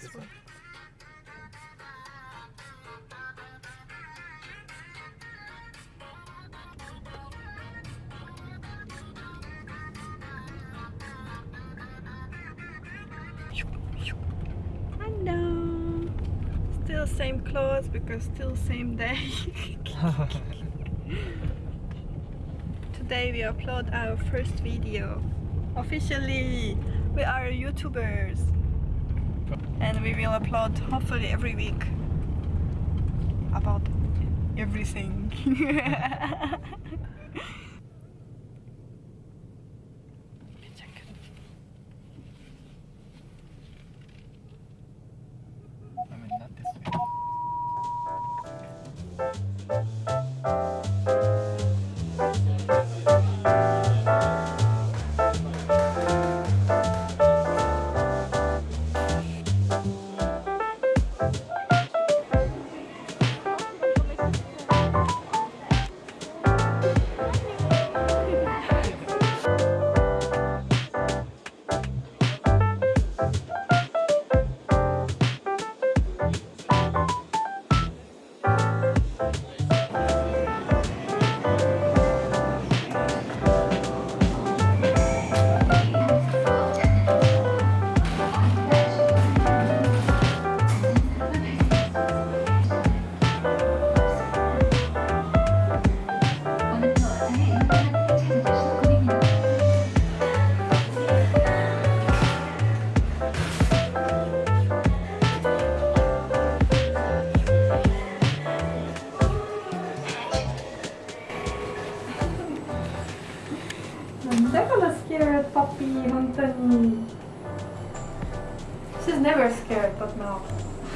this one? Hello. Still same clothes because still same day. Today we upload our first video. Officially, we are YouTubers. And we will upload hopefully every week about everything.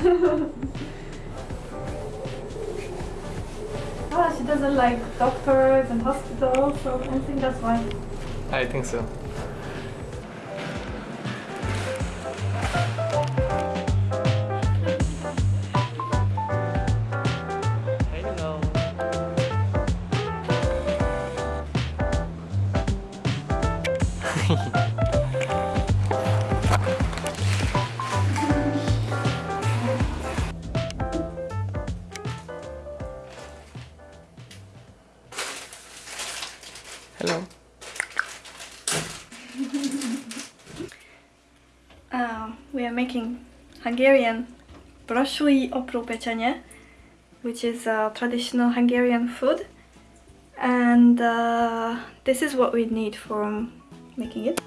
ah, she doesn't like doctors and hospitals, so I think that's why. I think so. We are making Hungarian brassói aprópecsenye, which is a traditional Hungarian food. And uh, this is what we need for making it.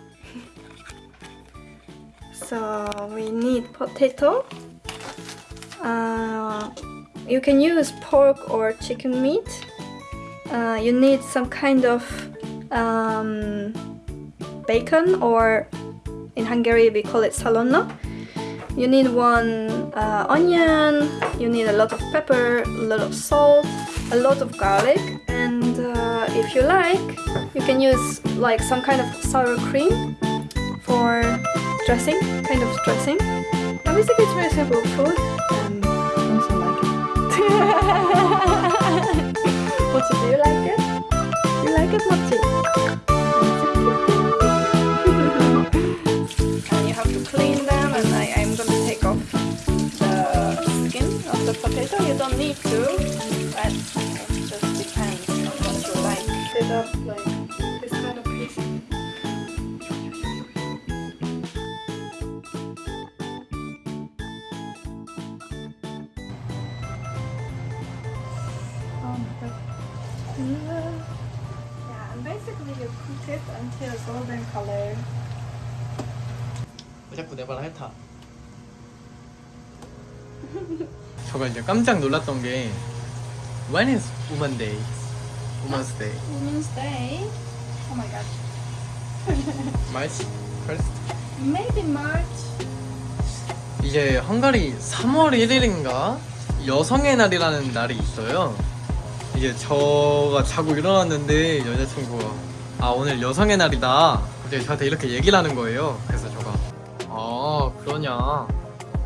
so we need potato. Uh, you can use pork or chicken meat. Uh, you need some kind of um, bacon or in Hungary we call it szalonna. You need one uh, onion, you need a lot of pepper, a lot of salt, a lot of garlic and uh, if you like you can use like some kind of sour cream for dressing, kind of dressing. I basically it's very simple food and I also like it. Mochi, do you like it? You like it, Mochi? don't need to, but it just depends on what you like. Set up like this kind of piece. Oh my god. Yeah, and basically you cook it until golden color. 왜 자꾸 내 말 핥아? 저가 이제 깜짝 놀랐던 게 When is Woman Day? Woman's Day? Women's Day. Oh my god. March 1st? Maybe March. 이제 헝가리 3월 1일인가 여성의 날이라는 날이 있어요. 이제 저가 자고 일어났는데 여자친구가 아 오늘 여성의 날이다. 갑자기 저한테 이렇게 얘기를 하는 거예요. 그래서 저가 아 그러냐.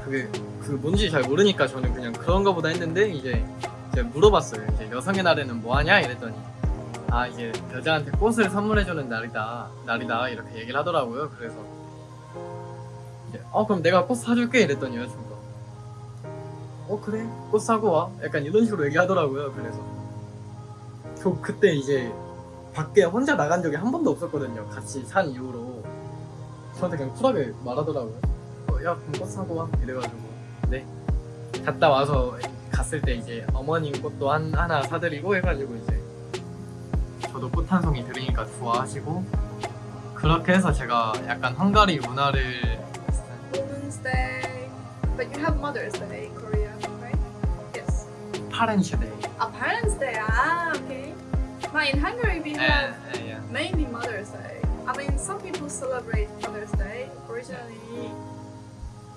그게 그 뭔지 잘 모르니까 저는 그냥 그런가 보다 했는데 이제 제가 물어봤어요. 이제 여성의 날에는 뭐 하냐 이랬더니 아 이제 여자한테 꽃을 선물해주는 날이다 날이다 이렇게 얘기를 하더라고요. 그래서 이제 어 그럼 내가 꽃 사줄게 이랬더니 여자친구가 어 그래 꽃 사고 와 약간 이런 식으로 얘기하더라고요. 그래서 저 그때 이제 밖에 혼자 나간 적이 한 번도 없었거든요. 같이 산 이후로 저한테 그냥 쿨하게 말하더라고요. 어, 야 그럼 꽃 사고 와 이래가지고 네 갔다 와서 갔을 때 이제 어머님 꽃도 한, 하나 사드리고 해가지고 이제 저도 꽃 한 송이 드리니까 좋아하시고 그렇게 해서 제가 약간 헝가리 문화를 Women's Day. But you have Mother's Day in Korea, right? Yes. 파렌시데이 A Parents' Day. Ah, okay. But in Hungary we have 예, 예. mainly Mother's Day. I mean, some people celebrate Mother's Day. Originally,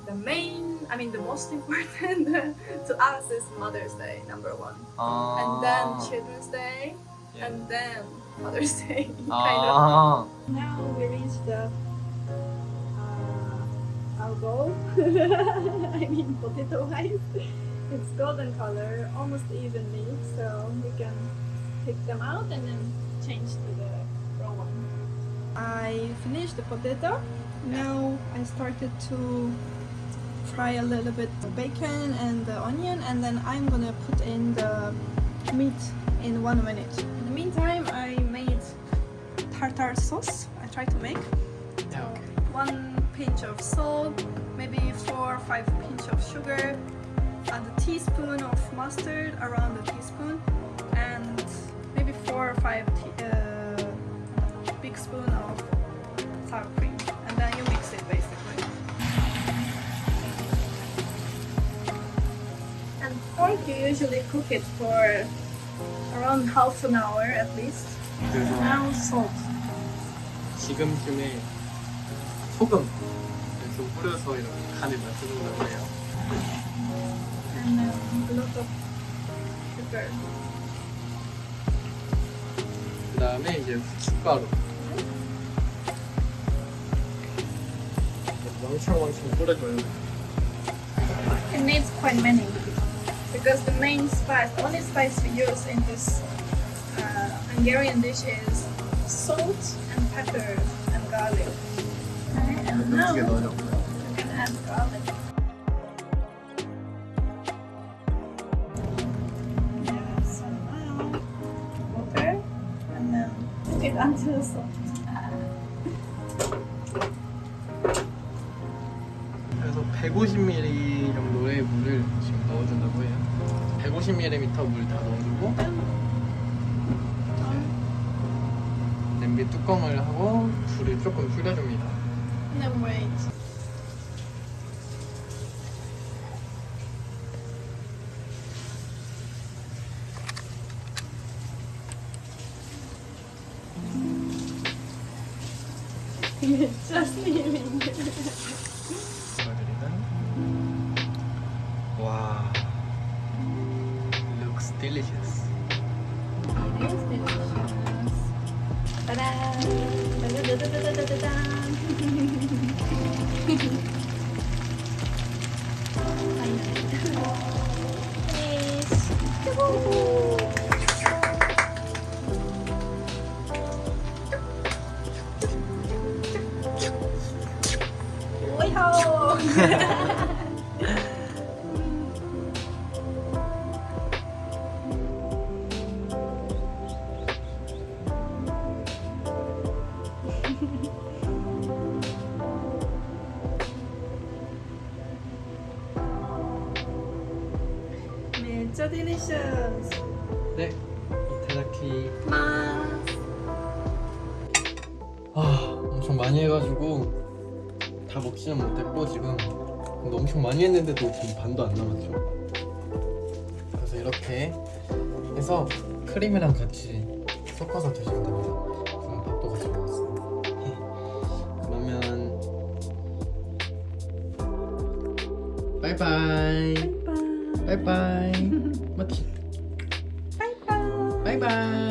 the main, I mean the most important to us is Mother's Day, number one. And then ah. Children's Day, yeah. and then Mother's Day, oh. kind of. Ah. Now we reach the, uh, our I mean potato-wise. It's golden color, almost evenly, so we can pick them out and then change to the brown one. I finished the potato. Now I started to fry a little bit the bacon and the onion and then I'm gonna put in the meat in one minute. In the meantime I made tartar sauce I tried to make. So okay. one pinch of salt, maybe four or five pinch of sugar, and a teaspoon of mustard, around a teaspoon, and maybe four or five uh, big spoon of sour cream. you usually cook it for around half an hour at least. 그래서 Now salt. 지금쯤에 소금 좀 뿌려서 이렇게 간을 맞춰준다고 해요 and um, a lot of sugar. 그 다음에 이제 후춧가루 왕창왕창 뿌려줘요 It needs quite many because the main spice, the only spice we use in this uh, Hungarian dish is salt and pepper and garlic. Okay, and now you can add garlic. Yeah, so now water and then cook it until soft. 그래서 150ml 정도의 물을 지금 넣어준다고 해요 150ml 물 다 넣어주고 냄비 뚜껑을 하고 불을 조금 줄여줍니다 then wait. Just leaving. Delicious It is delicious. Ta-da! 진짜 delicious. 네 이타다키. 마스. 아 엄청 많이 해가지고 다 먹지는 못했고 지금 근데 엄청 많이 했는데도 지금 반도 안 남았죠. 그래서 이렇게 해서 크림이랑 같이 섞어서 드시면 됩니다. 지금 밥도 같이 먹었어요. 그러면 바이바이 바이바이. 마티 바이바이. 바이바이